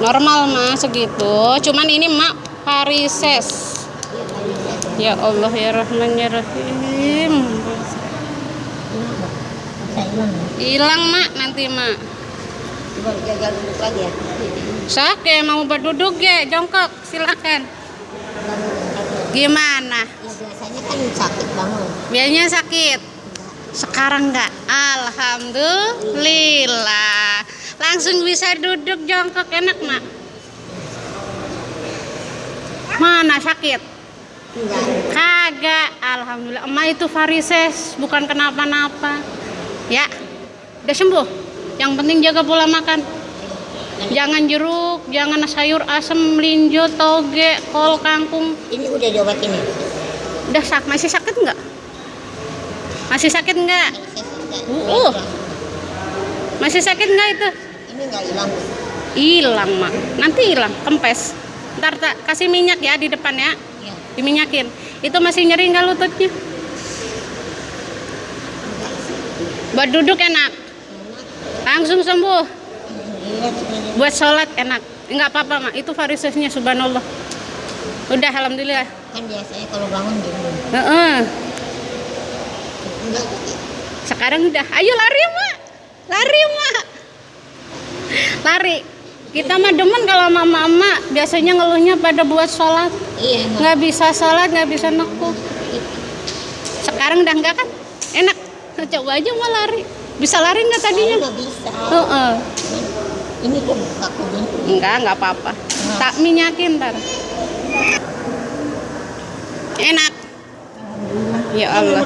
normal mah segitu. Cuman ini mak varises ya Allah ya Rahman ya Rahim. Hilang. mak nanti mak. Coba duduk lagi ya. Mau berduduk ya jongkok silakan. Gimana? Ya biasanya kan sakit bangun. biasanya sakit? Sekarang enggak Alhamdulillah langsung bisa duduk jongkok enak mak. Mana sakit? Enggak. kagak Alhamdulillah. Emak itu varises bukan kenapa-napa. Ya udah sembuh. Yang penting jaga pola makan. Jangan jeruk jangan sayur asem melinjo toge kol kangkung. Ini udah diobatin ya? udah sak masih sakit nggak? Masih sakit nggak? Enggak. Uh. masih sakit nggak itu Ini enggak hilang. hilang mak. Nanti hilang kempes. Ntar tak kasih minyak ya di depan ya. Ya. diminyakin. Itu masih nyeri nggak lututnya? Buat duduk enak. Langsung sembuh. Iya, buat sholat enak. Nggak apa-apa mak. Itu varisesnya subhanallah. Udah alhamdulillah. Kan biasanya kalau bangun gitu. Heeh. Enggak. sekarang udah. Ayo lari mak. Lari mak lari. Kita mah demen kalau mama-mama biasanya ngeluhnya pada buat sholat. Iya, nggak bisa sholat nggak bisa nekuk. Sekarang udah enggak kan? Enak. Coba aja mau lari. Bisa lari nggak tadinya? Nggak bisa. Heeh. Ini kok kaku gini. enggak nggak apa-apa. Tak minyakin ntar. Enak. Ya Allah.